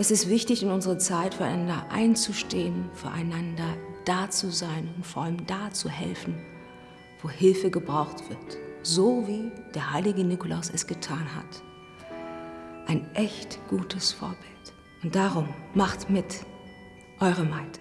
Es ist wichtig, in unserer Zeit füreinander einzustehen, füreinander da zu sein und vor allem da zu helfen, wo Hilfe gebraucht wird, so wie der heilige Nikolaus es getan hat. Ein echt gutes Vorbild. Und darum macht mit, eure Maite.